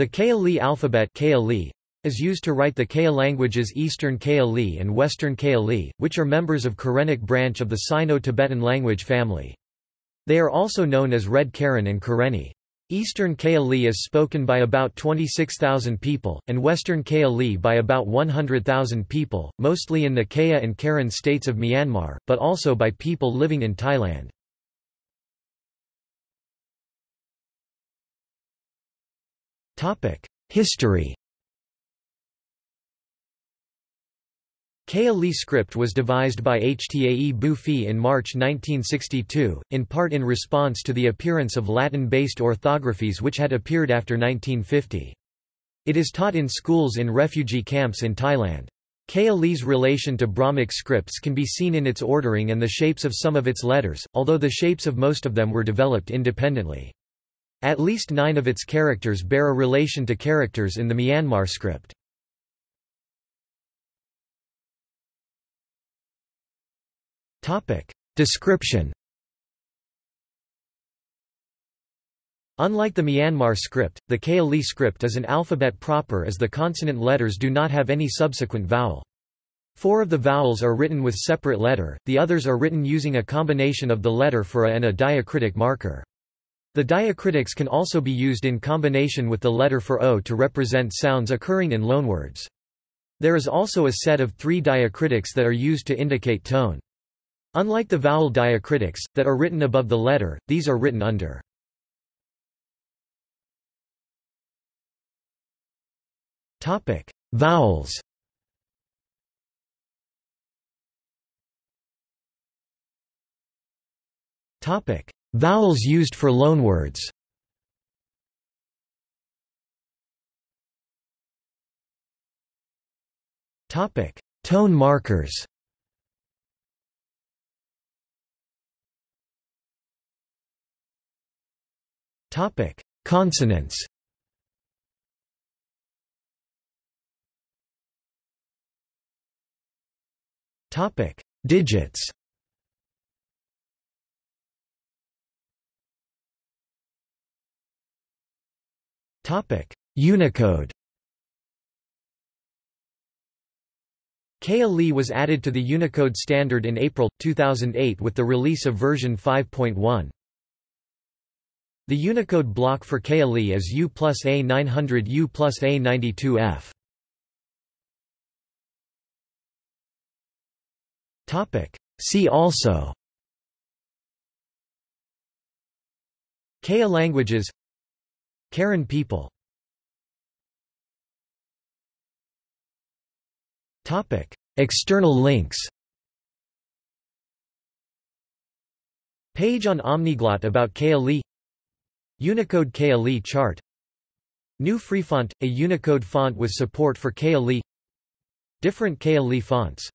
The Kayah Li alphabet is used to write the Kaya languages Eastern Kayah Li and Western Kayah Li, which are members of Karenic branch of the Sino-Tibetan language family. They are also known as Red Karen and Karenni. Eastern Kayah Li is spoken by about 26,000 people, and Western Kayah Li by about 100,000 people, mostly in the Kaya and Karen states of Myanmar, but also by people living in Thailand. History Li script was devised by Htae Bufi in March 1962, in part in response to the appearance of Latin-based orthographies which had appeared after 1950. It is taught in schools in refugee camps in Thailand. Kayah Li's relation to Brahmic scripts can be seen in its ordering and the shapes of some of its letters, although the shapes of most of them were developed independently. At least nine of its characters bear a relation to characters in the Myanmar script. Description Unlike the Myanmar script, the Kaya script is an alphabet proper as the consonant letters do not have any subsequent vowel. Four of the vowels are written with separate letter, the others are written using a combination of the letter for a and a diacritic marker. The diacritics can also be used in combination with the letter for O to represent sounds occurring in loanwords. There is also a set of three diacritics that are used to indicate tone. Unlike the vowel diacritics, that are written above the letter, these are written under. Vowels Vowels used for loanwords. Tone markers. Topic: Consonants. Topic: Digits. Unicode. Kayah Li was added to the Unicode standard in April 2008 with the release of version 5.1. The Unicode block for KLE is U plus A900 U plus A92F. See also Kaya languages Karen people. External links. Page on Omniglot about Kaya Unicode Kaya chart. GNU FreeFont, a Unicode font with support for Kaya Different Kaya fonts